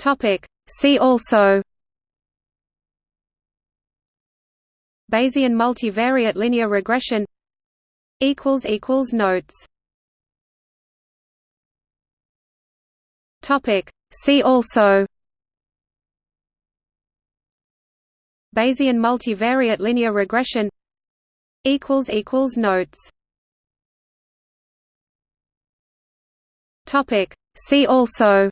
Topic. See also. Bayesian multivariate linear regression. Equals equals notes. Topic. See also. Bayesian multivariate linear regression. Equals equals notes. Topic. See also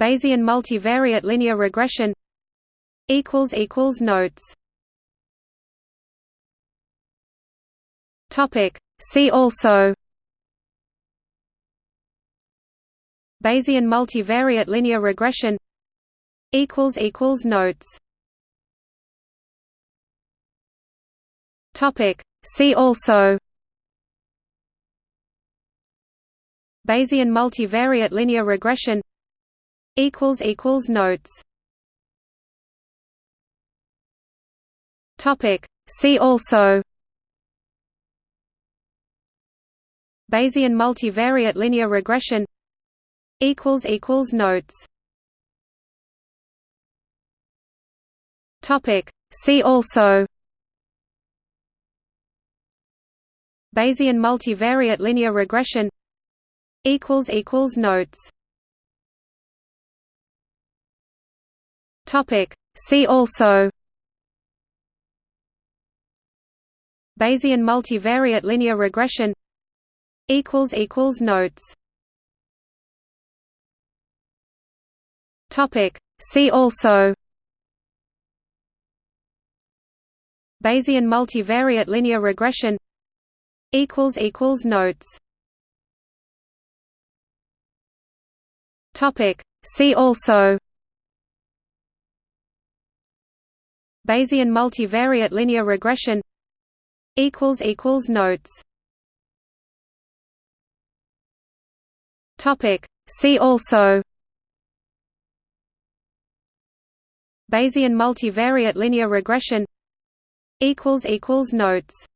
Bayesian multivariate linear regression equals equals notes. Topic. See also Bayesian multivariate linear regression equals equals notes. Topic. See also Bayesian multivariate linear regression equals equals notes. Topic. See also. Bayesian multivariate linear regression equals equals notes. Topic. See also. Bayesian multivariate linear regression equals equals notes Topic. See also. Bayesian multivariate linear regression. Equals equals notes. Topic. See also. Bayesian multivariate linear regression. Equals equals notes. Topic. See also Bayesian multivariate linear regression equals equals notes. Topic. See also Bayesian multivariate linear regression equals equals notes